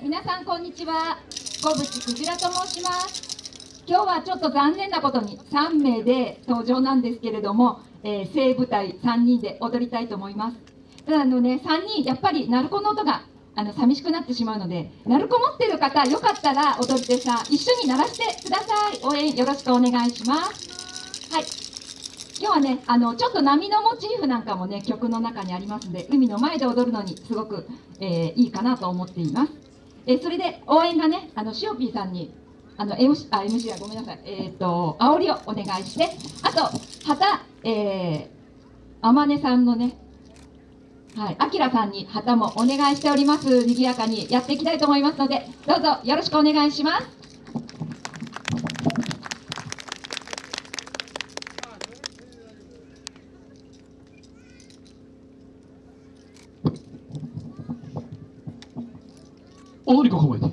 皆さんこんにちは。小渕くじらと申します。今日はちょっと残念なことに3名で登場なんですけれども、えー、正舞台3人で踊りたいと思います。ただあのね3人やっぱり鳴子の音があの寂しくなってしまうので鳴子持ってる方よかったら踊り手さ一緒に鳴らしてください。応援よろしくお願いします。はい。今日はねあのちょっと波のモチーフなんかもね曲の中にありますので海の前で踊るのにすごく、えー、いいかなと思っています、え、それで応援がねあのしおぴーさんにあの MC あ MC はごめんなさいえっ、ー、と煽りをお願いしてあと旗えー、あまねさんのねはい、あきらさんに旗もお願いしております。賑やかにやっていきたいと思いますので、どうぞよろしくお願いします。踊り子構えて。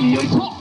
よいよいしょ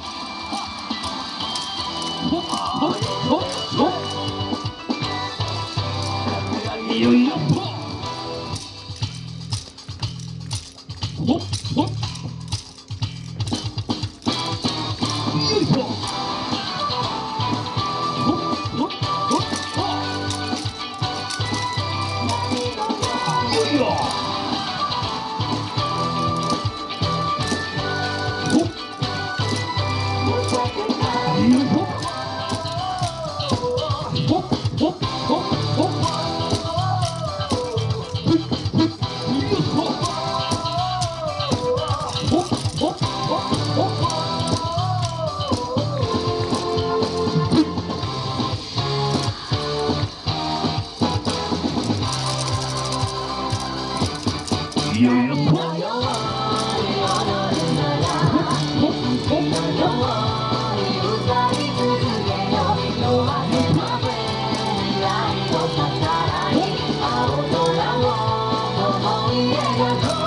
Oh, yeah, yeah.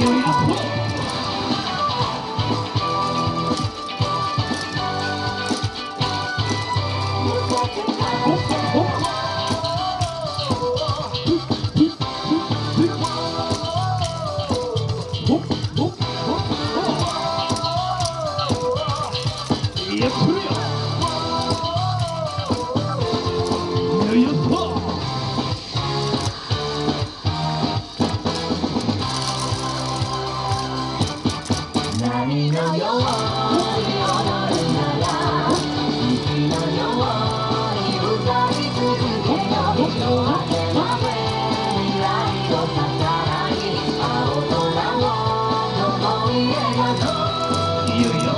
波はい、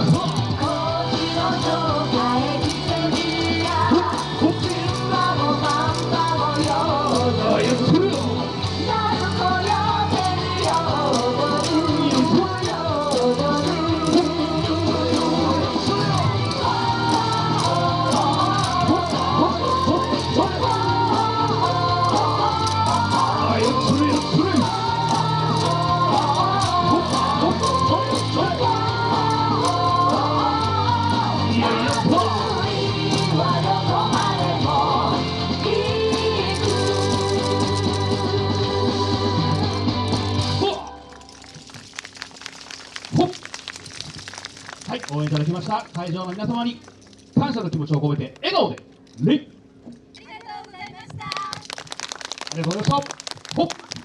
きました。会場の皆様に感謝の気持ちを込めて笑顔で礼ありがとうございました。ありがとうございました。ほっ。